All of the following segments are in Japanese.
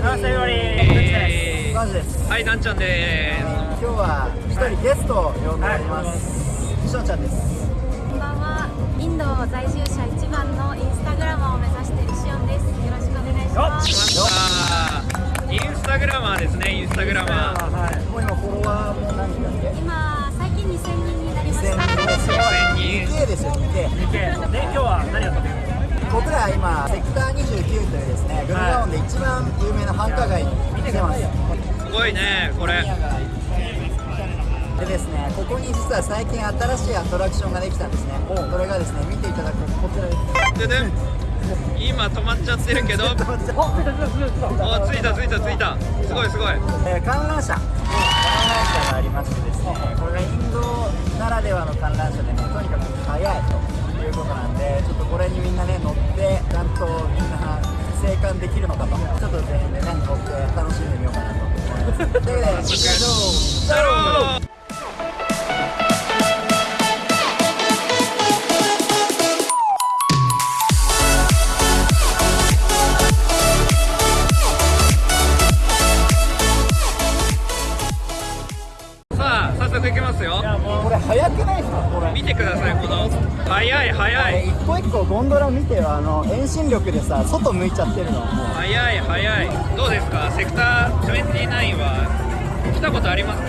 セフェブリー。マジです。はいなんちゃんで今日は一人ゲストを呼んでおります。しょうちゃんです。こんばんは。インド在住者一番のインスタグラマーを目指しているシオンです。よろしくお願いします。インスタグラマーですねインスタグラマー。はい。もう今フォロワーも何人だっけ？今最近2000人になりまし2000た。人すごい2000人。2K ですよ 2K 日系で今日は何を食べる僕ら今セクター29というですねグルガオンで一番有名な繁華街に来てます。すごいねこれ。でですねここに実は最近新しいアトラクションができたんですね。これがですね見ていただくこちらです。でで今止まっちゃってるけど。おついたつついたついた。すごいすごい。えー観覧車。観覧車がありましてですねこれがインドならではの観覧車でねとにかく速いということなんでこれにみんなね乗ってちゃんとみんな生還できるのかと。ちょっと全員でね乗って楽しんでみようかなと思います。ということでこちらどうだろう外向いちゃってるのもう。速い速い。どうですか？セクター29は来たことありますか？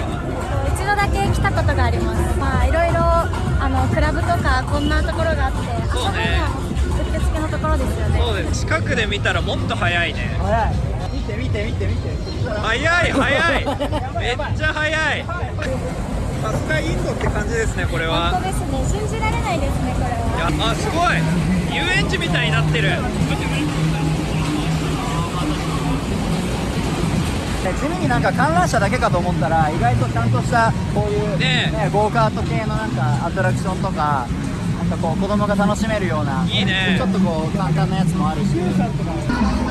一度だけ来たことがあります。まあいろいろあのクラブとかこんなところがあって、そうね。うってつけのところですよね。そうです。近くで見たらもっと速いね。速い。見て見て見て見て。速い速い。めっちゃ速いさすがインドって感じですねこれ本は当ですね。信じられないですねこれいは。やあすごい。遊園地みたいになってる。ね地味になんか観覧車だけかと思ったら意外とちゃんとしたこういう、ねえ。ゴーカート系のなんかアトラクションとかなんかこう子供が楽しめるようないいね。ちょっとこう簡単なやつもあるし。や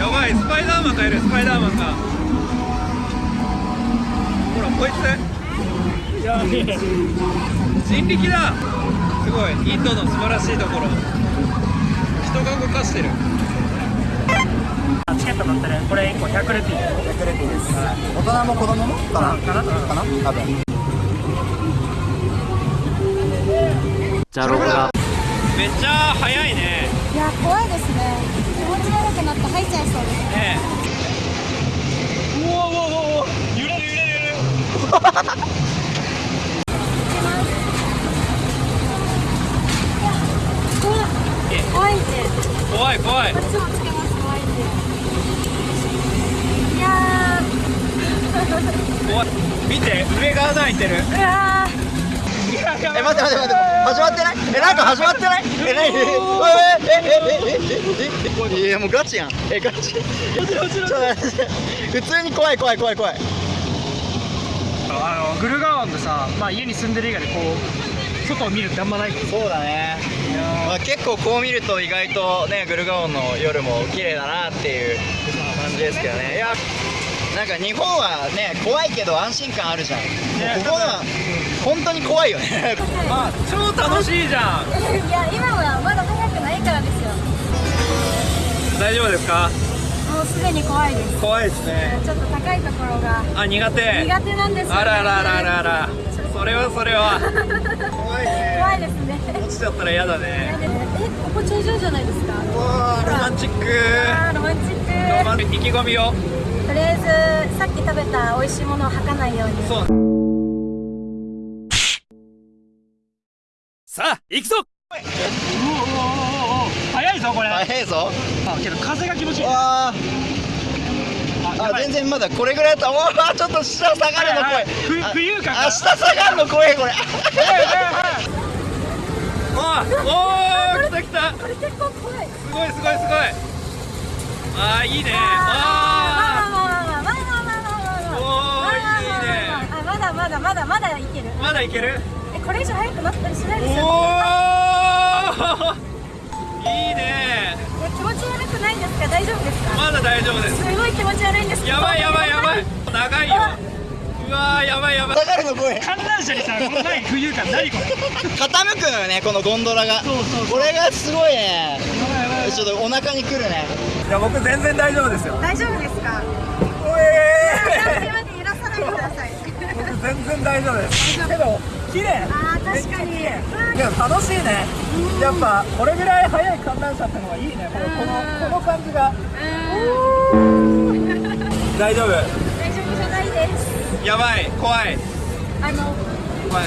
ばいスパイダーマンがいるスパイダーマンが。ほらこいつ。いや人力だ。すごい。インドの素晴らしいところ。人が動かしてる。チケット買ってねこれ1個100ルピー。100レピーです。大人も子供もかな？かなかな？多分。めっちゃ速いね。いや怖いですね。気持ち悪くなって吐いちゃいそうです。ねえ。うわうわうわうわ。揺れる揺れる揺れる怖いんで。怖い怖い。こっちもつけます怖いんで。いや怖い。見て上が穴開いてる。ー、うわえ待って待って待って。始まってない？えなんか始まってない？え何？えええええええいやもうガチやんえガチ普通に怖い怖い怖い怖いあのグルガオンでさ、まあ、家に住んでる以外でこう外を見るってあんまない。そうだね、まあ、結構こう見ると意外とねグルガオンの夜も綺麗だなっていう感じですけどね。いやなんか日本はね怖いけど安心感あるじゃん、ね。ここは本当に怖いよね。あ超楽しいじゃん。ーいや今はまだ早くないからですよ。大丈夫ですか？もうすでに怖いです。怖いですね。ちょっと高いところがあ苦手。苦手なんですよ、ね、あらららららそれはそれは。怖いね。怖いですね。落ちちゃったら嫌だ嫌ね。ですえここ頂上じゃないですか？わロマンチック。ロマンチック。ロマン意気込みを。とりあえずさっき食べた美味しいものを吐かないように。そう。さあ行くぞ。うおおおおお早いぞこれ、ー早いぞ。あけど風が気持ちいい。わーあ全然まだこれぐらいだとおおちょっと下下がるの声、い。はい、浮遊感あ下下がるの声これ。おお来た来た。これ結構怖い。すごいすごいすごい。ああいいね。ああまだまだまだまだいける。まだいける。えこれ以上早くなったりしないですよおお いいね。気持ち悪くないんですか？大丈夫ですか？で大丈夫です。すごい気持ち悪いんですやばいやばいやばい。長いよ。うわやばいやばい。下がるの声観覧車にさこのない浮遊感何これ？傾くのよねこのゴンドラが。そうそうそう。これがすごいね。やばいやばいちょっとお腹にくるね。いや僕全然大丈夫ですよ。大丈夫ですか？おえー、揺らさないでください。僕全然大丈夫です。けど綺麗。あー確かに。いや楽しいね。やっぱこれぐらい速い観覧車ってのがいいね。このこのこの感じが。大丈夫。大丈夫じゃないです。やばい。怖い。あの怖い。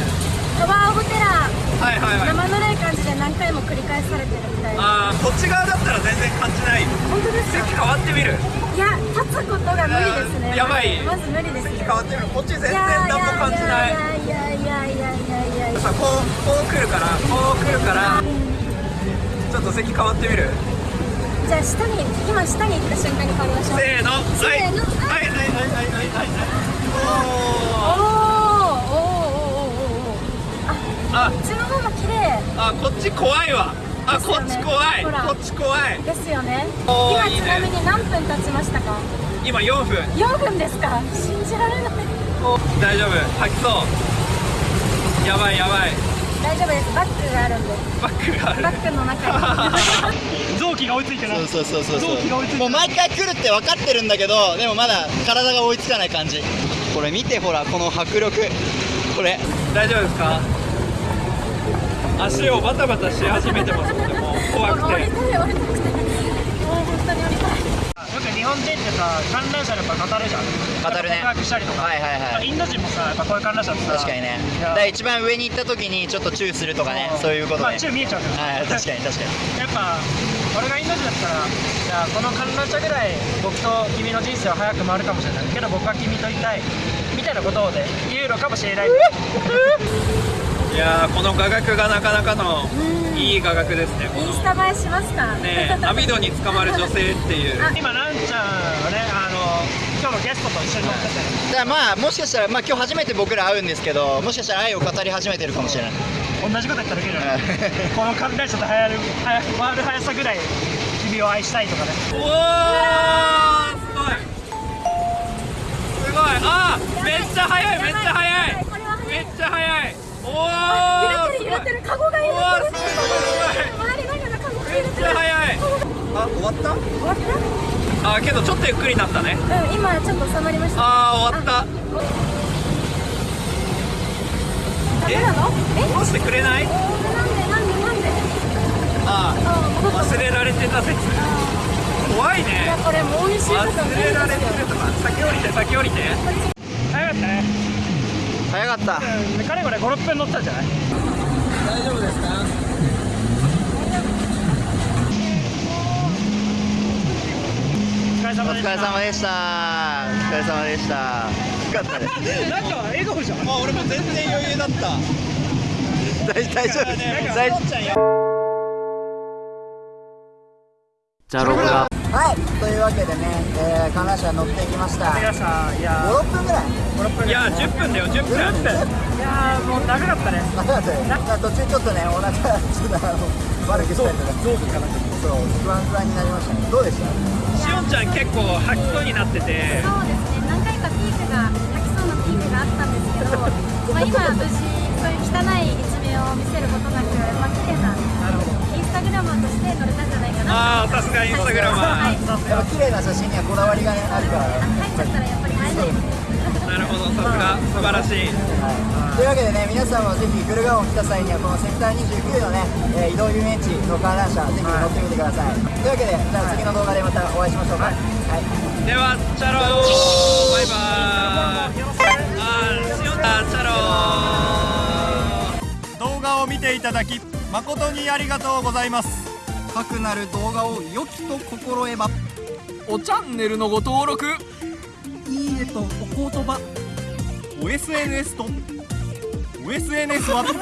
カバーオブテラーはいはいはい。生ぬるい感じで何回も繰り返されてるみたいな。あーこっち側だったら全然感じない。本当ですか？席変わってみる。いや立つことが無理ですね。やばい。まず無理ですね席変わってみる。こっち全然何も感じない。いやいやいやいやいやいやさこうこう来るからこう来るから。ちょっと席変わってみる。じゃあ下に今下に行った瞬間に変わりましょう。せーの。せーの。はい。はいはいはいはいはいはい。おー。おー。おーおーおーおー。あっちの方が綺麗。あこっち怖いわ。あね。こっち怖い。ほら。こっち怖い。ですよね。おーいいね。今ちなみに何分経ちましたか？今4分。4分ですか。信じられない。大丈夫。吐きそう。やばいやばい。大丈夫です。バッグがあるんで。バッグがある。バッグの中に。臓器が追いついてない。そうそうそうそう臓器が追いついてもう毎回来るって分かってるんだけどでもまだ体が追いつかない感じ。これ見てほらこの迫力。これ。大丈夫ですか？足をバタバタし始めてますのでもう怖くて。降りたい降りたくてもう本当に降りたいよく日本人ってさ観覧車でやっぱ語るじゃん語るね告白したりとか、はいはいはいインド人もさやっぱこういう観覧車ってさ確かにね。だから一番上に行った時にちょっとチューするとかねそう。いうことまあね宙見えちゃうけど。はい確かに確かに。やっぱ俺がインド人だったらじゃあこの観覧車ぐらい僕と君の人生は早く回るかもしれないけど僕は君といたいみたいなことをね言うのかもしれない いやーこの画角がなかなかのいい画角ですねこインのスタ映えしますかね。網戸に捕まる女性っていう。今ランちゃんはねあの今日のゲストと一緒に乗ってて。だからまあもしかしたらまあ今日初めて僕ら会うんですけどもしかしたら愛を語り始めてるかもしれない。同じこと言っただけじゃない。この観覧車と流行る速回る速さぐらい君を愛したいとかね。おおすごい。すごい。あーめっちゃ速いめっちゃ速い。めっちゃ速いおお揺れてる揺れてるカゴが揺れてるりながらカゴが揺めっちゃれてる速いあ終わった？終わった？あけどちょっとゆっくりになったね。うん今ちょっと収まりました。あー終わった。ダメなの？え？下ろしてくれない？なんでなんでなんで？ああ忘れられてた説。怖いいねやこれもう美味しいこと忘れられてるとか。先降りて先降りて。早かったね早かった。うんかれこれ56分乗ったんじゃない？大丈夫ですか？お疲れ様でした。お疲れ様でした。よかったね。なんか笑顔じゃん。あ俺も全然余裕だった。大大丈夫。大丈じゃあロゴがはいというわけでね、えー、観覧車乗ってきました。皆さんいや56分ぐらい？56分いや10分だよ。10分いやーもう長かったね。長かったですまあ途中ちょっとねお腹ちょっとあの悪くしたりとか臓器かなそう不安不安になりましたね。どうでした？しおんちゃん結構吐きそうになってて。そうですね。何回かピークが吐きそうなピークがあったんですけど まあ今無事そういう汚い一面を見せることなくまあ綺麗なインスタグラマーとして乗れたんじゃないかなああさすがインスタグラマはいーやっぱ綺麗な写真にはこだわりがねあるから。あ入っちゃったらやっぱり映えないなるほどさすが素晴らしい。というわけでね皆さんもぜひグルガオン来た際にはこのセクター29のね、えー移動遊園地の観覧車ぜひ乗ってみてください、というわけでじゃあ次の動画でまたお会いしましょうか。はい、ではチャローバイバーイ。あーしおチャロー。動画を見ていただき誠にありがとうございますかくなる動画を良きと心得ば。おチャンネルのご登録。いいねとお言葉。お SNS と。お SNS は。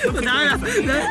ダメだ